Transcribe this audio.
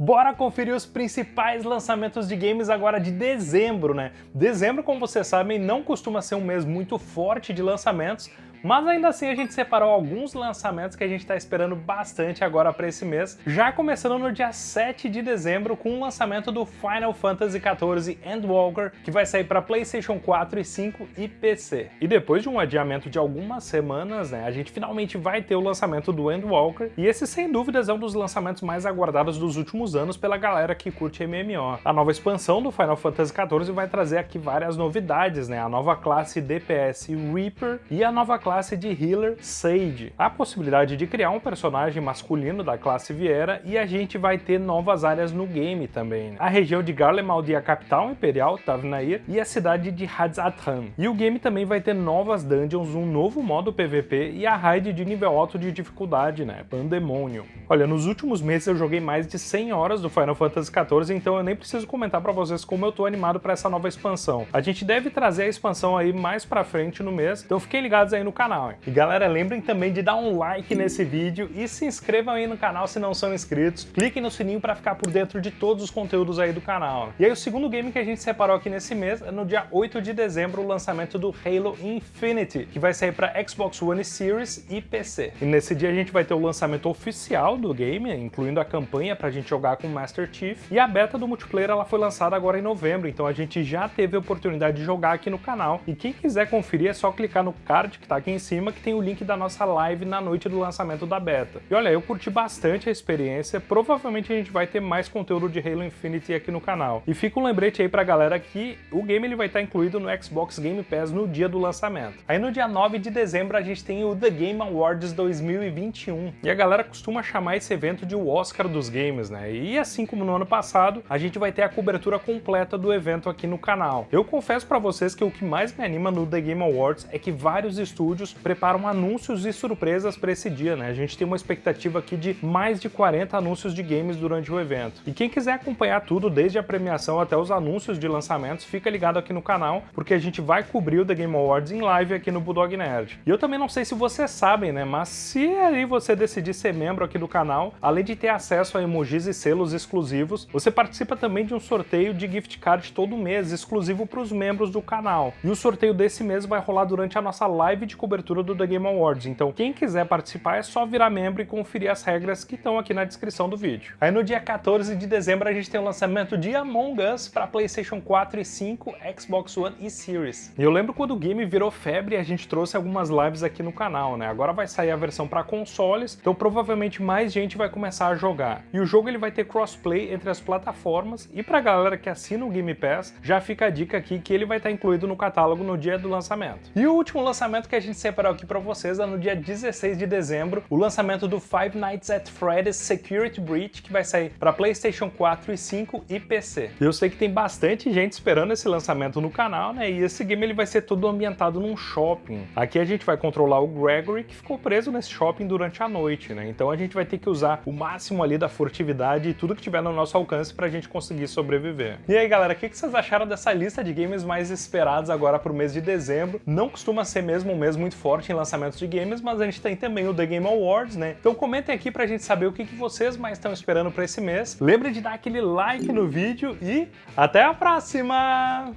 Bora conferir os principais lançamentos de games agora de dezembro, né? Dezembro, como vocês sabem, não costuma ser um mês muito forte de lançamentos, mas ainda assim a gente separou alguns lançamentos que a gente está esperando bastante agora para esse mês, já começando no dia 7 de dezembro com o lançamento do Final Fantasy XIV Endwalker, que vai sair para PlayStation 4 e 5 e PC. E depois de um adiamento de algumas semanas, né, a gente finalmente vai ter o lançamento do Endwalker, e esse sem dúvidas é um dos lançamentos mais aguardados dos últimos anos pela galera que curte MMO. A nova expansão do Final Fantasy XIV vai trazer aqui várias novidades, né, a nova classe DPS Reaper e a nova classe de healer Sage, a possibilidade de criar um personagem masculino da classe Viera e a gente vai ter novas áreas no game também. Né? A região de Garlemald e a capital imperial, Tavnair, e a cidade de Hadzathan. E o game também vai ter novas dungeons, um novo modo PVP e a raid de nível alto de dificuldade, né, Pandemonium. Olha, nos últimos meses eu joguei mais de 100 horas do Final Fantasy XIV, então eu nem preciso comentar pra vocês como eu tô animado pra essa nova expansão. A gente deve trazer a expansão aí mais pra frente no mês, então fiquem ligados aí no canal. E galera, lembrem também de dar um like nesse vídeo e se inscrevam aí no canal se não são inscritos. Cliquem no sininho para ficar por dentro de todos os conteúdos aí do canal. E aí o segundo game que a gente separou aqui nesse mês é no dia 8 de dezembro o lançamento do Halo Infinity, que vai sair para Xbox One Series e PC. E nesse dia a gente vai ter o lançamento oficial do game, incluindo a campanha para a gente jogar com o Master Chief, e a beta do multiplayer ela foi lançada agora em novembro, então a gente já teve a oportunidade de jogar aqui no canal, e quem quiser conferir é só clicar no card que está aqui em cima que tem o link da nossa live na noite do lançamento da beta. E olha, eu curti bastante a experiência, provavelmente a gente vai ter mais conteúdo de Halo Infinite aqui no canal. E fica um lembrete aí pra galera que o game ele vai estar incluído no Xbox Game Pass no dia do lançamento. Aí no dia 9 de dezembro a gente tem o The Game Awards 2021. E a galera costuma chamar esse evento de o Oscar dos games, né? E assim como no ano passado, a gente vai ter a cobertura completa do evento aqui no canal. Eu confesso pra vocês que o que mais me anima no The Game Awards é que vários estúdios preparam anúncios e surpresas para esse dia, né? A gente tem uma expectativa aqui de mais de 40 anúncios de games durante o evento. E quem quiser acompanhar tudo, desde a premiação até os anúncios de lançamentos, fica ligado aqui no canal, porque a gente vai cobrir o The Game Awards em live aqui no Bulldog Nerd. E eu também não sei se vocês sabem, né? Mas se aí você decidir ser membro aqui do canal, além de ter acesso a emojis e selos exclusivos, você participa também de um sorteio de gift card todo mês, exclusivo para os membros do canal. E o sorteio desse mês vai rolar durante a nossa live de cobertura do The Game Awards, então quem quiser participar é só virar membro e conferir as regras que estão aqui na descrição do vídeo. Aí no dia 14 de dezembro a gente tem o lançamento de Among Us para Playstation 4 e 5, Xbox One e Series. E eu lembro quando o game virou febre a gente trouxe algumas lives aqui no canal, né? Agora vai sair a versão para consoles, então provavelmente mais gente vai começar a jogar. E o jogo ele vai ter crossplay entre as plataformas e pra galera que assina o Game Pass, já fica a dica aqui que ele vai estar incluído no catálogo no dia do lançamento. E o último lançamento que a gente separou aqui para vocês é no dia 16 de dezembro o lançamento do Five Nights at Freddy's Security Breach, que vai sair para PlayStation 4 e 5 e PC. Eu sei que tem bastante gente esperando esse lançamento no canal, né? E esse game ele vai ser todo ambientado num shopping. Aqui a gente vai controlar o Gregory, que ficou preso nesse shopping durante a noite, né? Então a gente vai ter que usar o máximo ali da furtividade e tudo que tiver no nosso alcance para a gente conseguir sobreviver. E aí, galera, o que vocês acharam dessa lista de games mais esperados agora para o mês de dezembro? Não costuma ser mesmo um mês muito forte em lançamentos de games, mas a gente tem também o The Game Awards, né? Então comentem aqui pra gente saber o que, que vocês mais estão esperando pra esse mês. Lembre de dar aquele like no vídeo e até a próxima!